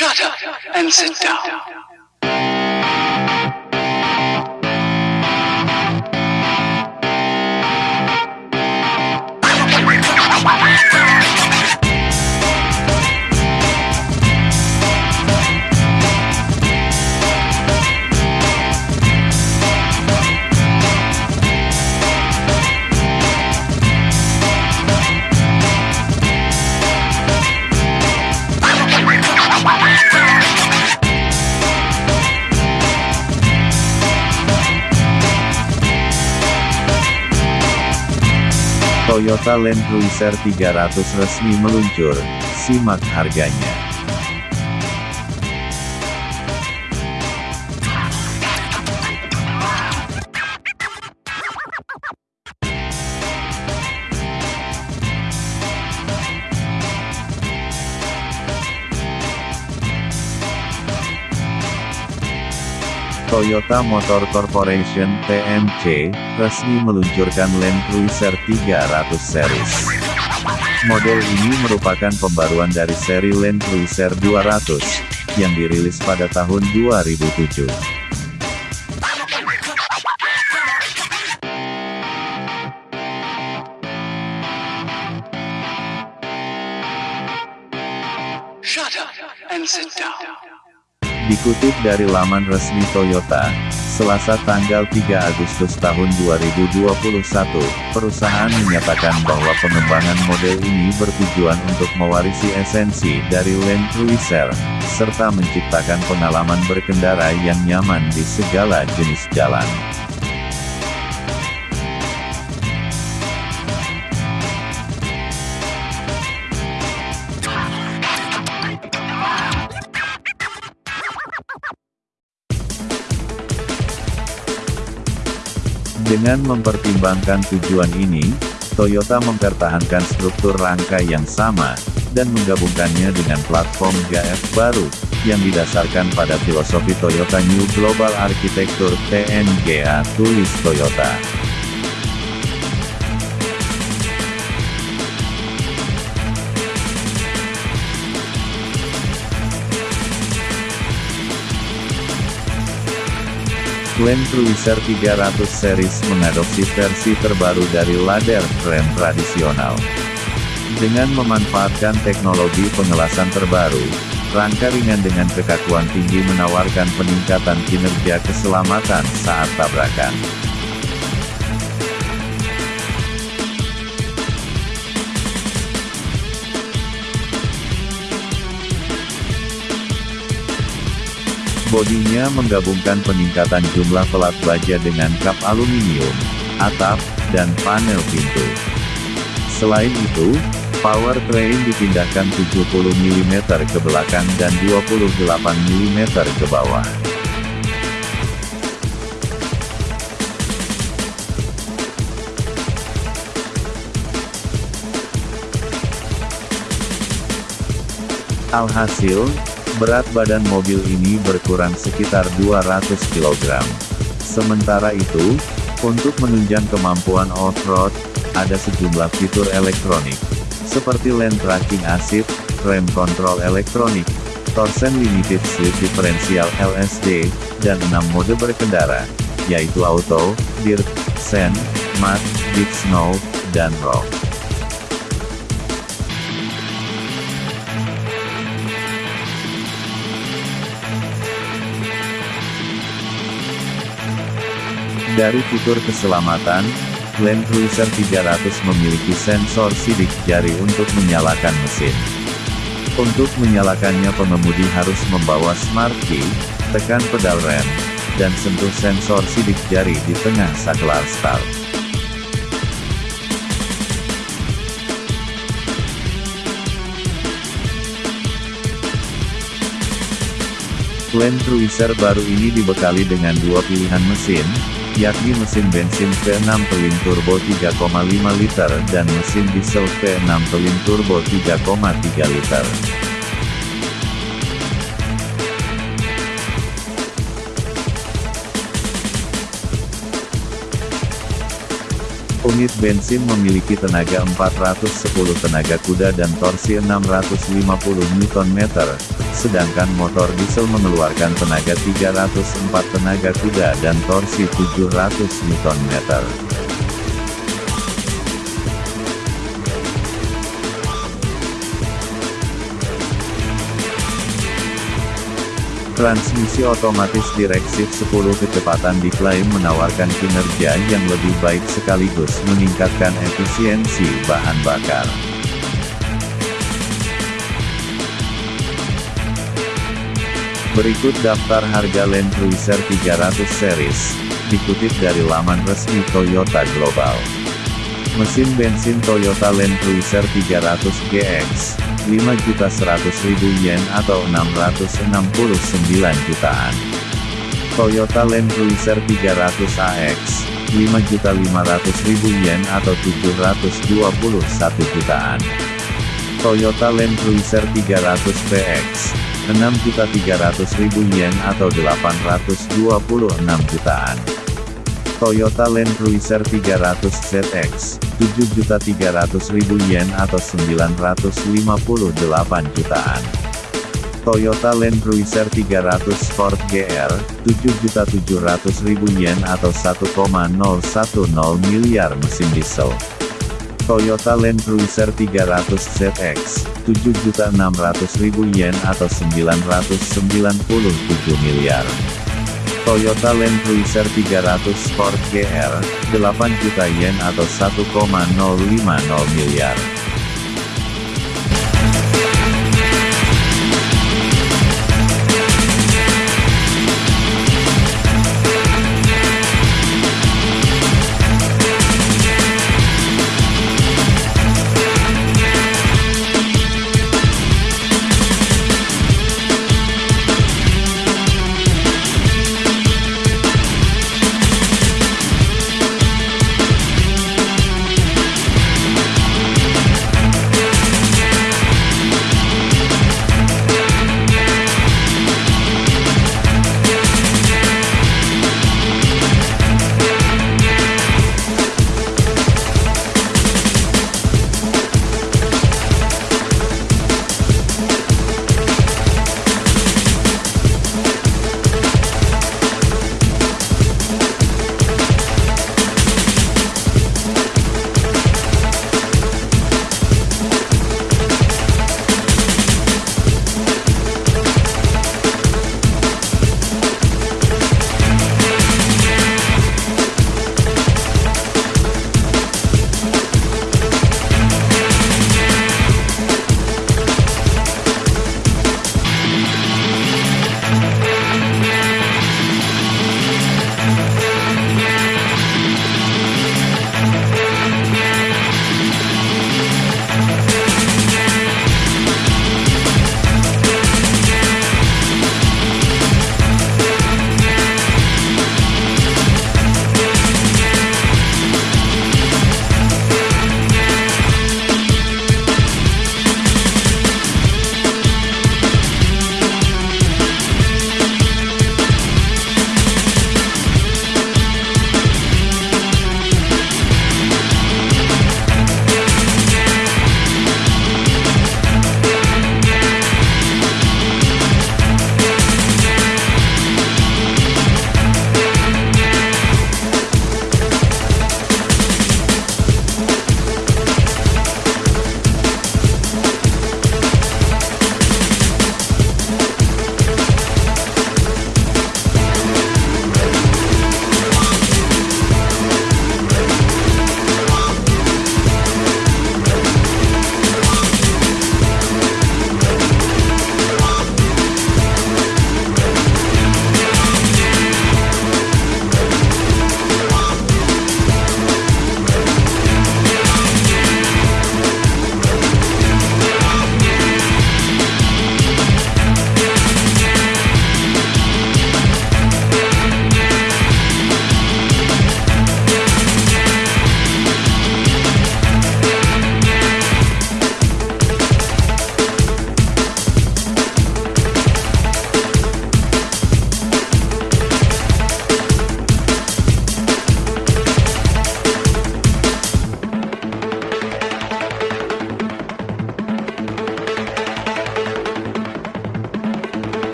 Shut up and sit down. Toyota Land Cruiser 300 resmi meluncur, simak harganya. Toyota Motor Corporation (TMC) resmi meluncurkan Land Cruiser 300 series. Model ini merupakan pembaruan dari seri Land Cruiser 200 yang dirilis pada tahun 2007. Dikutip dari laman resmi Toyota, Selasa tanggal 3 Agustus tahun 2021, perusahaan menyatakan bahwa pengembangan model ini bertujuan untuk mewarisi esensi dari Land Cruiser, serta menciptakan pengalaman berkendara yang nyaman di segala jenis jalan. Dengan mempertimbangkan tujuan ini, Toyota mempertahankan struktur rangka yang sama, dan menggabungkannya dengan platform GAF baru, yang didasarkan pada filosofi Toyota New Global Architecture TNGA tulis Toyota. Land Cruiser 300 series mengadopsi versi terbaru dari ladder frame tradisional. Dengan memanfaatkan teknologi pengelasan terbaru, rangka ringan dengan kekakuan tinggi menawarkan peningkatan kinerja keselamatan saat tabrakan. Bodinya menggabungkan peningkatan jumlah pelat baja dengan kap aluminium, atap, dan panel pintu. Selain itu, powertrain dipindahkan 70 mm ke belakang dan 28 mm ke bawah. Alhasil, berat badan mobil ini berkurang sekitar 200 kg. Sementara itu, untuk menunjang kemampuan off-road, ada sejumlah fitur elektronik, seperti lane tracking assist, rem control elektronik, torsen limited slip differential LSD, dan 6 mode berkendara, yaitu auto, dirt, sand, mud, deep snow, dan rock. Dari fitur keselamatan, Land Cruiser 300 memiliki sensor sidik jari untuk menyalakan mesin. Untuk menyalakannya pengemudi harus membawa smart key, tekan pedal rem, dan sentuh sensor sidik jari di tengah saklar start. Land Cruiser baru ini dibekali dengan dua pilihan mesin, yakni mesin bensin V6 twin turbo 3,5 liter dan mesin diesel V6 twin turbo 3,3 liter. Unit bensin memiliki tenaga 410 tenaga kuda dan torsi 650 Nm, sedangkan motor diesel mengeluarkan tenaga 304 tenaga kuda dan torsi 700 Nm. Transmisi otomatis direksif 10 kecepatan diklaim menawarkan kinerja yang lebih baik sekaligus meningkatkan efisiensi bahan bakar. Berikut daftar harga Land Cruiser 300 series, dikutip dari laman resmi Toyota Global. Mesin bensin Toyota Land Cruiser 300 GX, 5.100.000 yen atau 669 jutaan. Toyota Land Cruiser 300 AX, 5.500.000 yen atau 721 jutaan. Toyota Land Cruiser 300 PX, 6.300.000 yen atau 826 jutaan. Toyota Land Cruiser 300 ZX, 7.300.000 yen atau 958 jutaan. Toyota Land Cruiser 300 Sport GR, 7.700.000 yen atau 1,010 miliar mesin diesel. Toyota Land Cruiser 300 ZX, 7.600.000 yen atau 997 miliar. Toyota Land Cruiser 300 Sport GR, 8 juta yen atau 1,050 miliar.